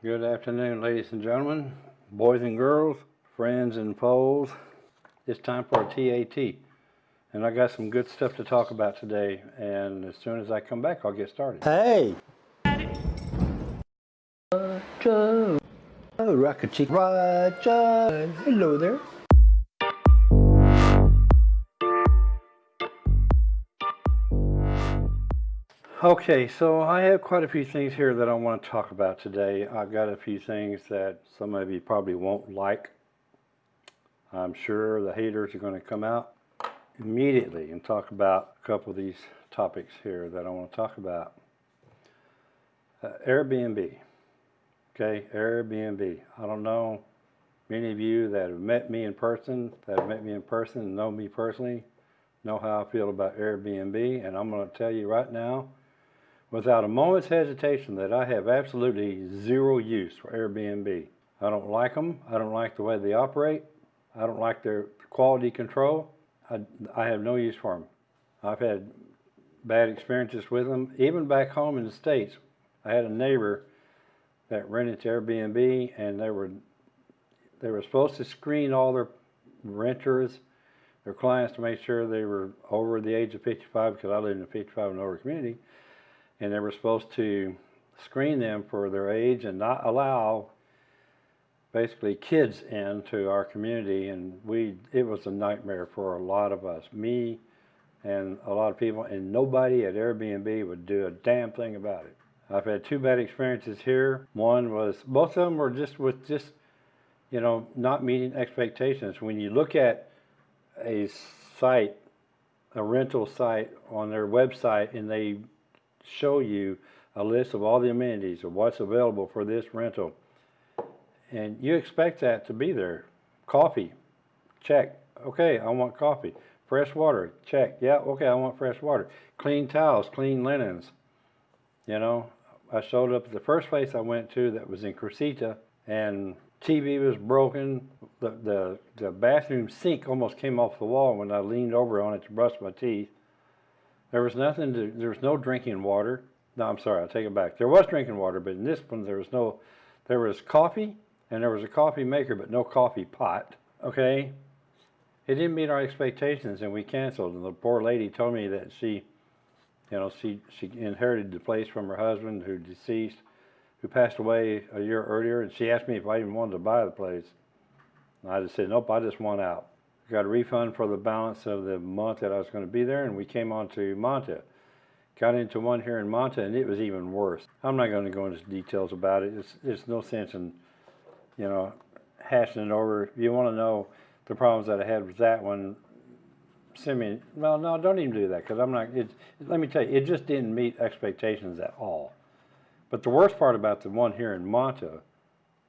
Good afternoon, ladies and gentlemen, boys and girls, friends and foes. It's time for a TAT. And I got some good stuff to talk about today. And as soon as I come back, I'll get started. Hey! Roger! Oh, Rocket Chick Roger! Hello there. Okay, so I have quite a few things here that I want to talk about today. I've got a few things that some of you probably won't like. I'm sure the haters are going to come out immediately and talk about a couple of these topics here that I want to talk about. Uh, Airbnb. Okay, Airbnb. I don't know many of you that have met me in person, that have met me in person know me personally, know how I feel about Airbnb, and I'm going to tell you right now without a moment's hesitation that I have absolutely zero use for Airbnb. I don't like them. I don't like the way they operate. I don't like their quality control. I, I have no use for them. I've had bad experiences with them. Even back home in the States, I had a neighbor that rented to Airbnb and they were they were supposed to screen all their renters, their clients to make sure they were over the age of 55 because I live in a 55 and over community and they were supposed to screen them for their age and not allow basically kids into our community. And we it was a nightmare for a lot of us me and a lot of people and nobody at Airbnb would do a damn thing about it. I've had two bad experiences here. One was both of them were just with just you know not meeting expectations. When you look at a site a rental site on their website and they show you a list of all the amenities of what's available for this rental. And you expect that to be there. Coffee, check. Okay, I want coffee. Fresh water, check. Yeah, okay, I want fresh water. Clean towels, clean linens. You know, I showed up at the first place I went to that was in Crucita, and TV was broken. The, the, the bathroom sink almost came off the wall when I leaned over on it to brush my teeth. There was nothing to, there was no drinking water. No, I'm sorry, I'll take it back. There was drinking water, but in this one there was no, there was coffee and there was a coffee maker, but no coffee pot, okay? It didn't meet our expectations and we canceled. And the poor lady told me that she, you know, she, she inherited the place from her husband who deceased, who passed away a year earlier. And she asked me if I even wanted to buy the place. And I just said, nope, I just want out got a refund for the balance of the month that I was going to be there, and we came on to Manta. Got into one here in Manta, and it was even worse. I'm not going to go into details about it. It's, there's no sense in, you know, hashing it over. If you want to know the problems that I had with that one, send me, well, no, don't even do that, because I'm not, it, let me tell you, it just didn't meet expectations at all. But the worst part about the one here in Manta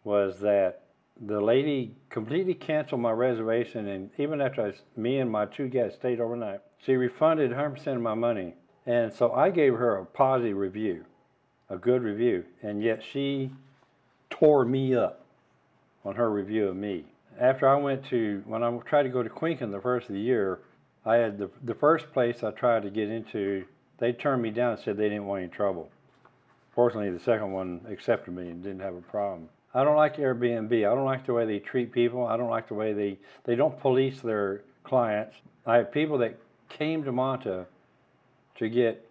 was that the lady completely canceled my reservation, and even after I, me and my two guests stayed overnight, she refunded 100% of my money. And so I gave her a positive review, a good review, and yet she tore me up on her review of me. After I went to, when I tried to go to Quincon the first of the year, I had the, the first place I tried to get into, they turned me down and said they didn't want any trouble. Fortunately, the second one accepted me and didn't have a problem. I don't like Airbnb. I don't like the way they treat people. I don't like the way they, they don't police their clients. I have people that came to Manta to get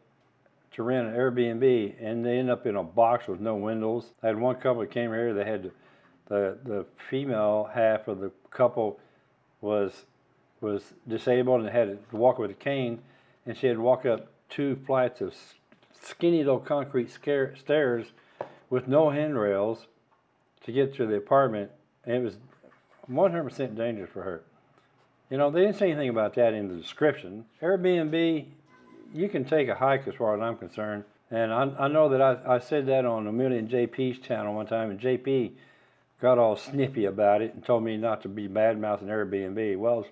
to rent an Airbnb and they end up in a box with no windows. I had one couple that came here, they had the, the female half of the couple was was disabled and had to walk with a cane and she had to walk up two flights of skinny little concrete stairs with no handrails to get to the apartment, and it was 100% dangerous for her. You know, they didn't say anything about that in the description. Airbnb, you can take a hike as far as I'm concerned. And I, I know that I, I said that on Amelia and JP's channel one time, and JP got all snippy about it and told me not to be bad-mouthing Airbnb. Well,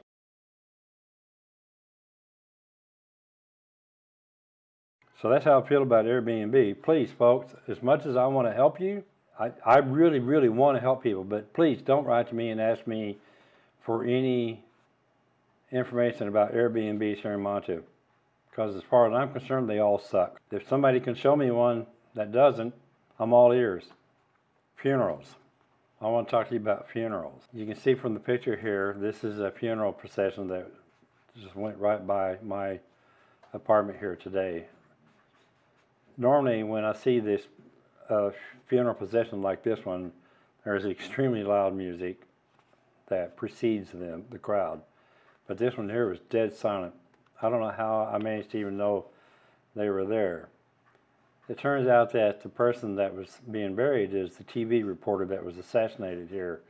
so that's how I feel about Airbnb. Please, folks, as much as I want to help you, I, I really, really want to help people, but please don't write to me and ask me for any information about Airbnb in Manta. Because as far as I'm concerned, they all suck. If somebody can show me one that doesn't, I'm all ears. funerals. I want to talk to you about funerals. You can see from the picture here, this is a funeral procession that just went right by my apartment here today. Normally, when I see this uh, funeral procession like this one, there's extremely loud music that precedes them, the crowd. But this one here was dead silent. I don't know how I managed to even know they were there. It turns out that the person that was being buried is the TV reporter that was assassinated here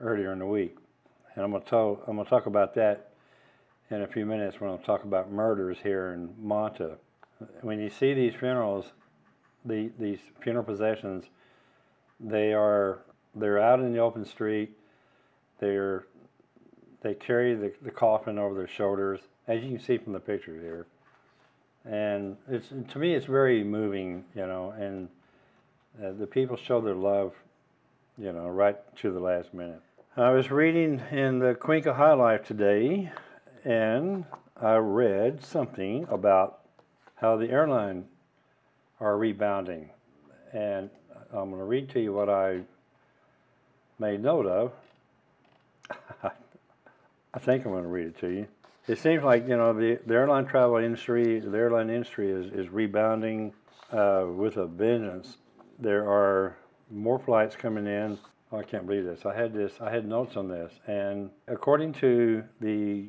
earlier in the week. And I'm going to talk, I'm to talk about that in a few minutes when I talk about murders here in Manta. When you see these funerals, the, these funeral possessions, they are they're out in the open street. They're they carry the, the coffin over their shoulders, as you can see from the picture here. And it's to me, it's very moving, you know. And uh, the people show their love, you know, right to the last minute. I was reading in the Cuenca High Life today, and I read something about how the airline are rebounding. And I'm going to read to you what I made note of. I think I'm going to read it to you. It seems like you know the, the airline travel industry, the airline industry is, is rebounding uh, with a vengeance. There are more flights coming in. Oh, I can't believe this. I had this. I had notes on this, and according to the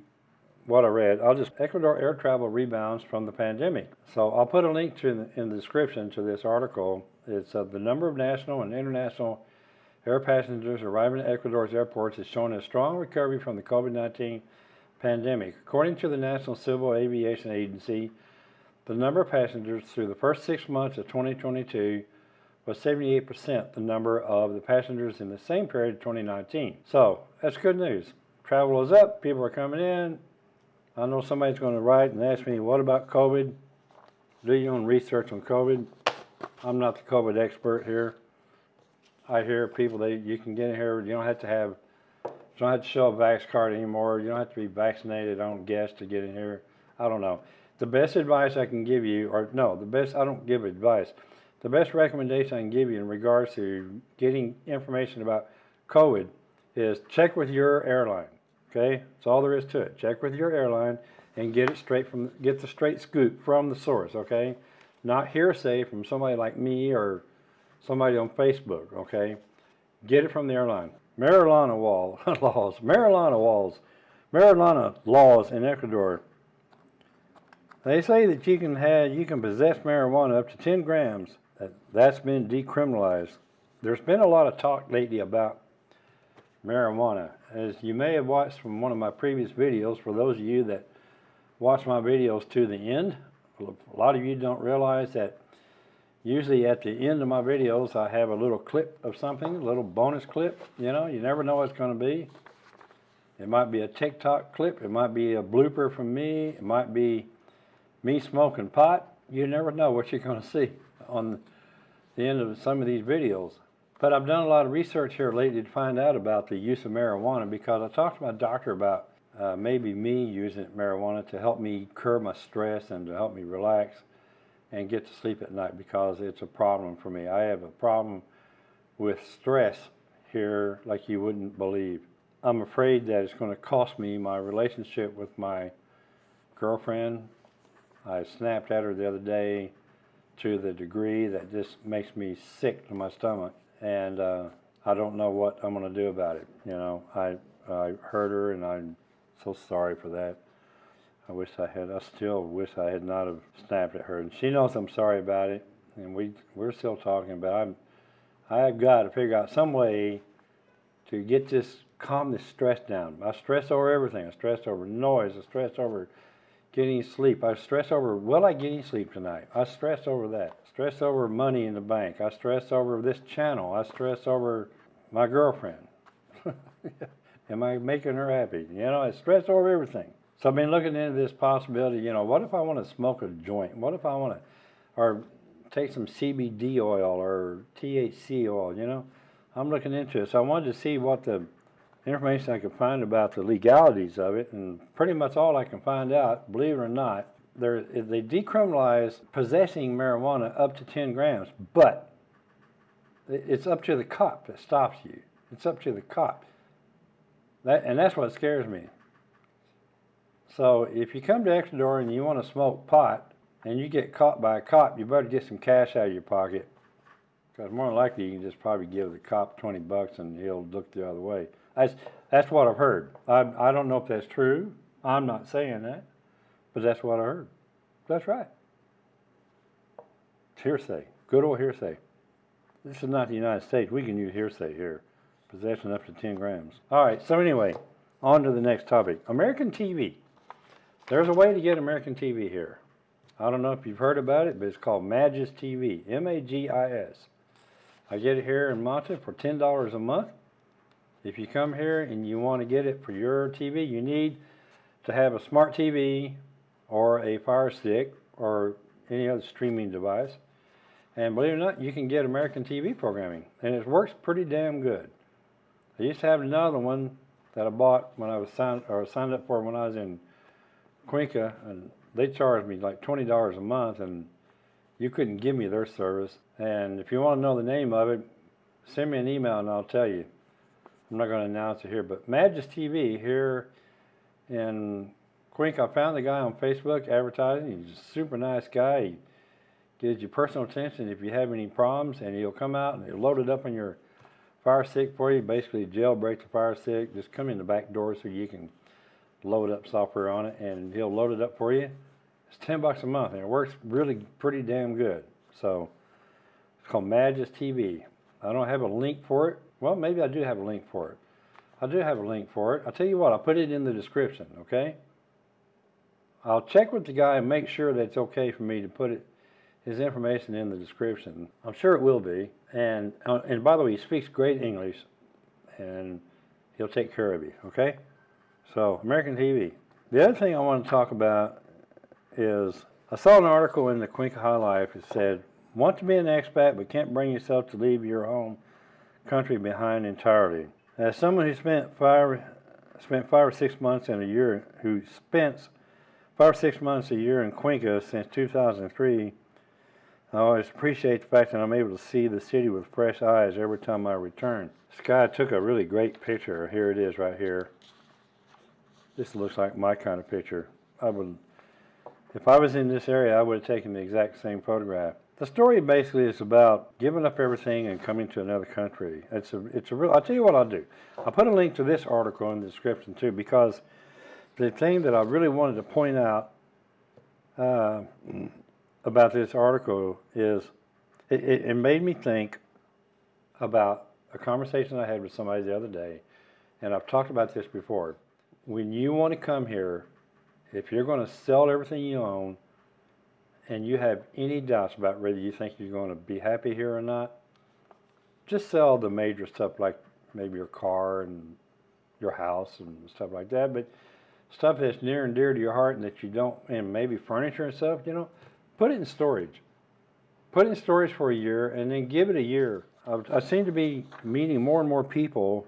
what I read, I'll just Ecuador air travel rebounds from the pandemic. So I'll put a link to in the, in the description to this article. It's uh, the number of national and international air passengers arriving at Ecuador's airports is showing a strong recovery from the COVID-19 pandemic. According to the National Civil Aviation Agency, the number of passengers through the first six months of 2022 was 78% the number of the passengers in the same period of 2019. So that's good news. Travel is up, people are coming in. I know somebody's going to write and ask me, what about COVID? Do your own research on COVID. I'm not the COVID expert here. I hear people that you can get in here. You don't have to have you don't have to show a vax card anymore. You don't have to be vaccinated. I don't guess to get in here. I don't know. The best advice I can give you, or no, the best I don't give advice. The best recommendation I can give you in regards to getting information about COVID is check with your airline. Okay, that's all there is to it. Check with your airline and get it straight from get the straight scoop from the source. Okay, not hearsay from somebody like me or somebody on Facebook, okay? Get it from the airline. Marijuana wall, laws, marijuana walls, marijuana laws in Ecuador. They say that you can have, you can possess marijuana up to 10 grams. That, that's been decriminalized. There's been a lot of talk lately about marijuana. As you may have watched from one of my previous videos, for those of you that watch my videos to the end, a lot of you don't realize that usually at the end of my videos I have a little clip of something, a little bonus clip, you know, you never know what it's going to be. It might be a TikTok clip, it might be a blooper from me, it might be me smoking pot. You never know what you're going to see on the end of some of these videos. But I've done a lot of research here lately to find out about the use of marijuana because I talked to my doctor about uh, maybe me using marijuana to help me curb my stress and to help me relax and get to sleep at night because it's a problem for me. I have a problem with stress here like you wouldn't believe. I'm afraid that it's going to cost me my relationship with my girlfriend. I snapped at her the other day to the degree that just makes me sick to my stomach and uh, I don't know what I'm going to do about it. You know, I, I hurt her and I'm so sorry for that. I wish I had, I still wish I had not have snapped at her. And she knows I'm sorry about it. And we, we're still talking, but I'm, I've got to figure out some way to get this, calm this stress down. I stress over everything. I stress over noise. I stress over getting sleep. I stress over, will I get any sleep tonight? I stress over that. Stress over money in the bank. I stress over this channel. I stress over my girlfriend. Am I making her happy? You know, I stress over everything. So I've been looking into this possibility, you know, what if I want to smoke a joint? What if I want to, or take some CBD oil or THC oil, you know? I'm looking into it. So I wanted to see what the information I could find about the legalities of it, and pretty much all I can find out, believe it or not, they decriminalize possessing marijuana up to 10 grams, but it's up to the cop that stops you. It's up to the cop. That, and that's what scares me. So if you come to Ecuador and you want to smoke pot and you get caught by a cop, you better get some cash out of your pocket. Because more than likely you can just probably give the cop 20 bucks and he'll look the other way. That's, that's what I've heard. I, I don't know if that's true. I'm not saying that, but that's what I heard. That's right. It's hearsay. Good old hearsay. This is not the United States. We can use hearsay here. Possession up to 10 grams. All right, so anyway, on to the next topic. American TV. There's a way to get American TV here. I don't know if you've heard about it, but it's called Magis TV. M-A-G-I-S. I get it here in Manta for $10 a month. If you come here and you want to get it for your TV, you need to have a smart TV or a Fire Stick or any other streaming device. And believe it or not, you can get American TV programming, and it works pretty damn good. I used to have another one that I bought when I was signed or signed up for when I was in Cuenca, and they charged me like twenty dollars a month, and you couldn't give me their service. And if you want to know the name of it, send me an email and I'll tell you. I'm not going to announce it here, but Magis TV here in Cuenca, I found the guy on Facebook advertising. He's a super nice guy. He gives you personal attention if you have any problems, and he'll come out and he'll load it up on your fire stick for you. Basically, jailbreak the fire stick. Just come in the back door so you can load up software on it, and he'll load it up for you. It's ten bucks a month, and it works really pretty damn good. So it's called Magis TV. I don't have a link for it. Well, maybe I do have a link for it. I do have a link for it. I'll tell you what, I'll put it in the description, okay? I'll check with the guy and make sure that it's okay for me to put it, his information in the description. I'm sure it will be. And, uh, and by the way, he speaks great English and he'll take care of you, okay? So, American TV. The other thing I want to talk about is I saw an article in the Cuenca High Life that said, want to be an expat but can't bring yourself to leave your home country behind entirely. As someone who spent five, spent five or six months in a year, who spent five or six months a year in Cuenca since 2003, I always appreciate the fact that I'm able to see the city with fresh eyes every time I return. This guy took a really great picture. Here it is right here. This looks like my kind of picture. I would, if I was in this area, I would have taken the exact same photograph. The story basically is about giving up everything and coming to another country. It's a, it's a real. I'll tell you what I'll do. I'll put a link to this article in the description too, because the thing that I really wanted to point out uh, about this article is it, it, it made me think about a conversation I had with somebody the other day, and I've talked about this before. When you want to come here, if you're going to sell everything you own, and you have any doubts about whether you think you're going to be happy here or not, just sell the major stuff like maybe your car and your house and stuff like that. But stuff that's near and dear to your heart and that you don't, and maybe furniture and stuff, you know, put it in storage. Put it in storage for a year and then give it a year. I, I seem to be meeting more and more people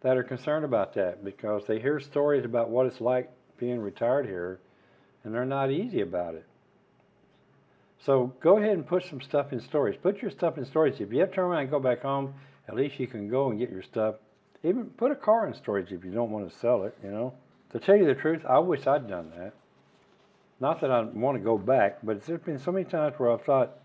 that are concerned about that because they hear stories about what it's like being retired here and they're not easy about it. So go ahead and put some stuff in storage. Put your stuff in storage. If you have to turn around and go back home, at least you can go and get your stuff. Even put a car in storage if you don't want to sell it, you know. To tell you the truth, I wish I'd done that. Not that I want to go back, but there's been so many times where I've thought,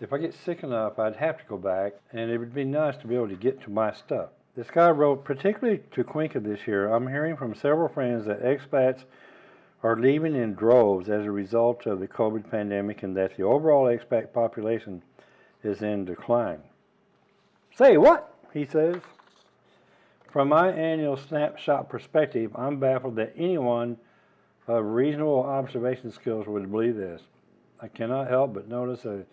if I get sick enough, I'd have to go back, and it would be nice to be able to get to my stuff. This guy wrote, particularly to Cuenca this year, I'm hearing from several friends that expats are leaving in droves as a result of the COVID pandemic and that the overall expat population is in decline. Say what? He says. From my annual snapshot perspective, I'm baffled that anyone of reasonable observation skills would believe this. I cannot help but notice a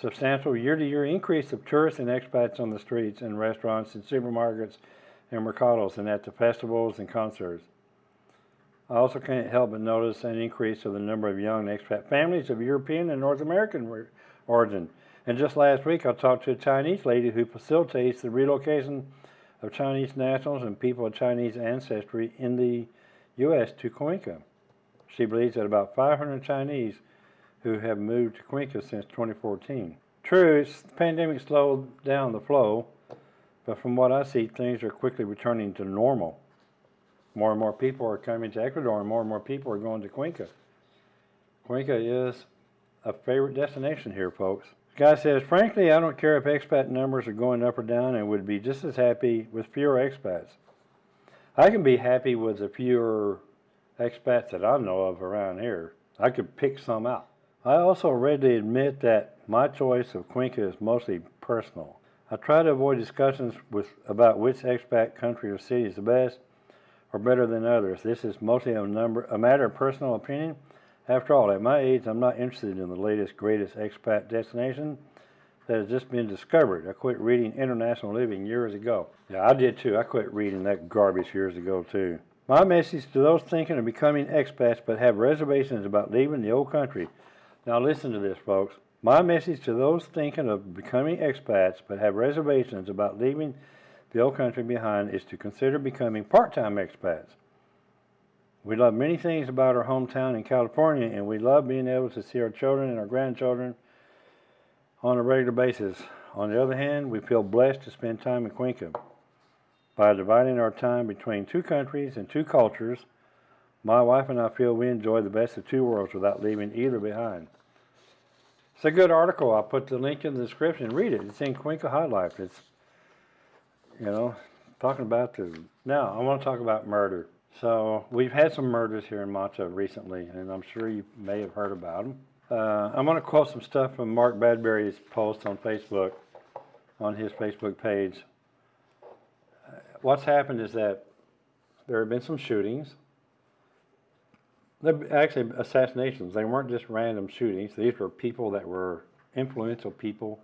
substantial year-to-year increase of tourists and expats on the streets and restaurants and supermarkets and mercados and at the festivals and concerts. I also can't help but notice an increase of the number of young expat families of European and North American origin. And just last week, I talked to a Chinese lady who facilitates the relocation of Chinese nationals and people of Chinese ancestry in the U.S. to Cuenca. She believes that about 500 Chinese who have moved to Cuenca since 2014. True, the pandemic slowed down the flow, but from what I see, things are quickly returning to normal. More and more people are coming to Ecuador, and more and more people are going to Cuenca. Cuenca is a favorite destination here, folks. Guy says, frankly, I don't care if expat numbers are going up or down, and would be just as happy with fewer expats. I can be happy with the fewer expats that I know of around here. I could pick some out. I also readily admit that my choice of Cuenca is mostly personal. I try to avoid discussions with about which expat country or city is the best or better than others. This is mostly a number a matter of personal opinion. After all, at my age, I'm not interested in the latest, greatest expat destination that has just been discovered. I quit reading International Living years ago. Yeah, I did too. I quit reading that garbage years ago too. My message to those thinking of becoming expats but have reservations about leaving the old country. Now listen to this, folks. My message to those thinking of becoming expats but have reservations about leaving the old country behind is to consider becoming part-time expats. We love many things about our hometown in California, and we love being able to see our children and our grandchildren on a regular basis. On the other hand, we feel blessed to spend time in Cuenca. By dividing our time between two countries and two cultures, my wife and I feel we enjoy the best of two worlds without leaving either behind. It's a good article. I'll put the link in the description. Read it. It's in Cuenca High Life. It's, you know, talking about the. Now, I want to talk about murder. So, we've had some murders here in Manta recently, and I'm sure you may have heard about them. Uh, I'm going to quote some stuff from Mark Badbury's post on Facebook, on his Facebook page. Uh, what's happened is that there have been some shootings. They're actually assassinations. They weren't just random shootings. These were people that were influential people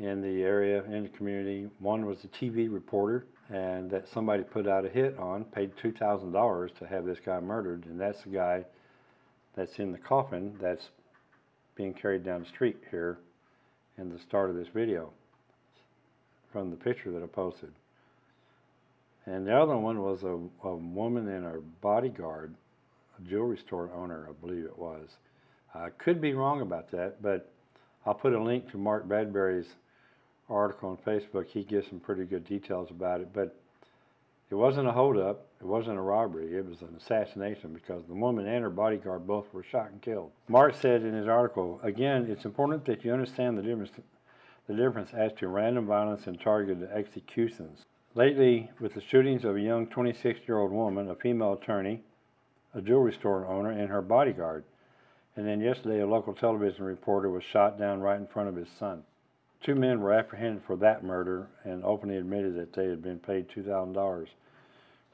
in the area, in the community. One was a TV reporter, and that somebody put out a hit on, paid $2,000 to have this guy murdered, and that's the guy that's in the coffin that's being carried down the street here in the start of this video from the picture that I posted. And the other one was a, a woman and her bodyguard, a jewelry store owner, I believe it was. I could be wrong about that, but I'll put a link to Mark Badbury's article on Facebook. He gives some pretty good details about it, but it wasn't a holdup. It wasn't a robbery. It was an assassination because the woman and her bodyguard both were shot and killed. Mark said in his article, again, it's important that you understand the difference, the difference as to random violence and targeted executions. Lately, with the shootings of a young 26-year-old woman, a female attorney, a jewelry store owner, and her bodyguard, and then yesterday a local television reporter was shot down right in front of his son. Two men were apprehended for that murder and openly admitted that they had been paid $2,000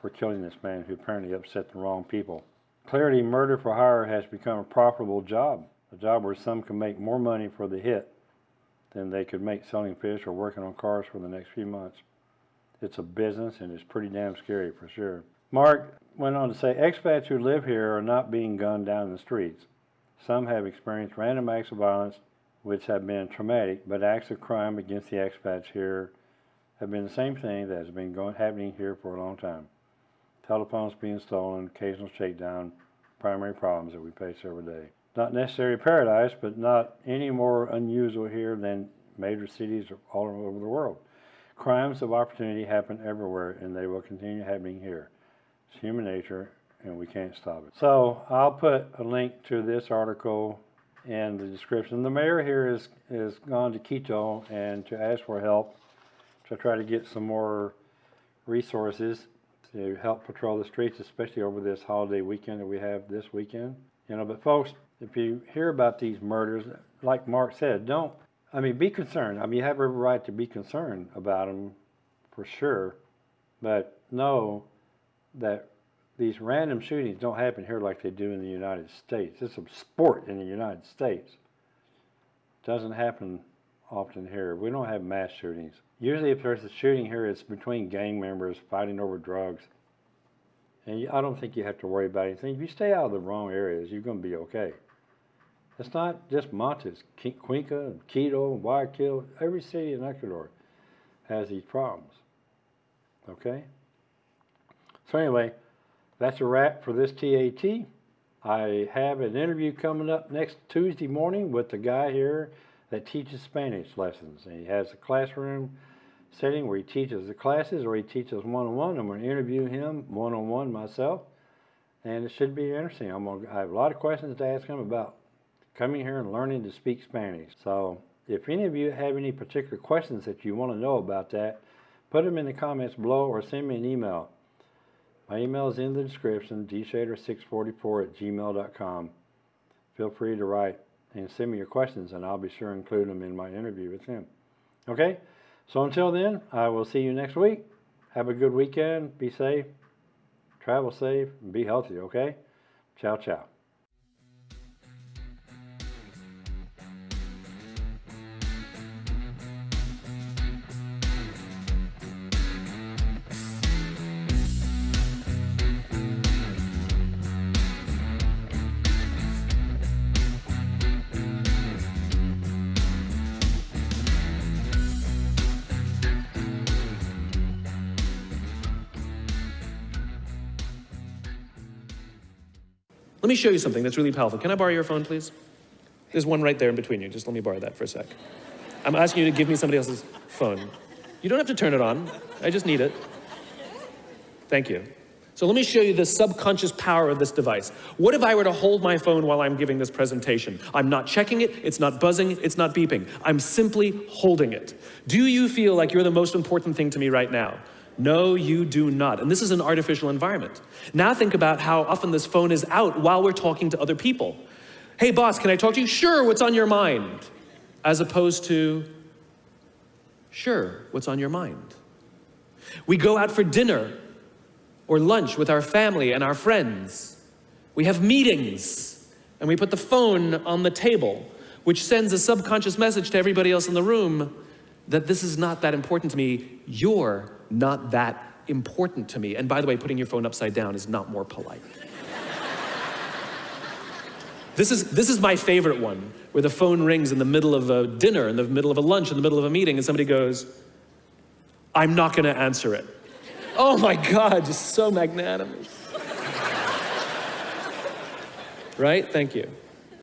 for killing this man who apparently upset the wrong people. Clarity murder for hire has become a profitable job, a job where some can make more money for the hit than they could make selling fish or working on cars for the next few months. It's a business and it's pretty damn scary for sure. Mark went on to say expats who live here are not being gunned down in the streets. Some have experienced random acts of violence which have been traumatic, but acts of crime against the expats here have been the same thing that has been going, happening here for a long time. Telephones being stolen, occasional shakedown, primary problems that we face every day. Not necessarily paradise, but not any more unusual here than major cities all over the world. Crimes of opportunity happen everywhere, and they will continue happening here. It's human nature, and we can't stop it. So I'll put a link to this article in the description. The mayor here is is gone to Quito and to ask for help to try to get some more resources to help patrol the streets, especially over this holiday weekend that we have this weekend. You know, but folks, if you hear about these murders, like Mark said, don't. I mean, be concerned. I mean, you have every right to be concerned about them, for sure. But know that these random shootings don't happen here like they do in the United States. It's a sport in the United States. doesn't happen often here. We don't have mass shootings. Usually if there's a shooting here, it's between gang members fighting over drugs. And I don't think you have to worry about anything. If you stay out of the wrong areas, you're going to be okay. It's not just Montes, Cuenca, Quito, Guayaquil. Every city in Ecuador has these problems. Okay? So anyway, that's a wrap for this TAT. I have an interview coming up next Tuesday morning with the guy here that teaches Spanish lessons. And he has a classroom setting where he teaches the classes or he teaches one-on-one. I'm going to interview him one-on-one myself. And it should be interesting. I'm gonna, I have a lot of questions to ask him about coming here and learning to speak Spanish. So if any of you have any particular questions that you want to know about that, put them in the comments below or send me an email. My email is in the description, dshader644 at gmail.com. Feel free to write and send me your questions, and I'll be sure to include them in my interview with him. Okay? So until then, I will see you next week. Have a good weekend. Be safe. Travel safe and be healthy, okay? Ciao, ciao. Let me show you something that's really powerful. Can I borrow your phone, please? There's one right there in between you. Just let me borrow that for a sec. I'm asking you to give me somebody else's phone. You don't have to turn it on. I just need it. Thank you. So let me show you the subconscious power of this device. What if I were to hold my phone while I'm giving this presentation? I'm not checking it, it's not buzzing, it's not beeping. I'm simply holding it. Do you feel like you're the most important thing to me right now? No, you do not. And this is an artificial environment. Now think about how often this phone is out while we're talking to other people. Hey boss, can I talk to you? Sure, what's on your mind? As opposed to, sure, what's on your mind? We go out for dinner or lunch with our family and our friends. We have meetings and we put the phone on the table, which sends a subconscious message to everybody else in the room that this is not that important to me. You're not that important to me. And by the way, putting your phone upside down is not more polite. this, is, this is my favorite one, where the phone rings in the middle of a dinner, in the middle of a lunch, in the middle of a meeting, and somebody goes, I'm not going to answer it. Oh my God, just so magnanimous. right? Thank you.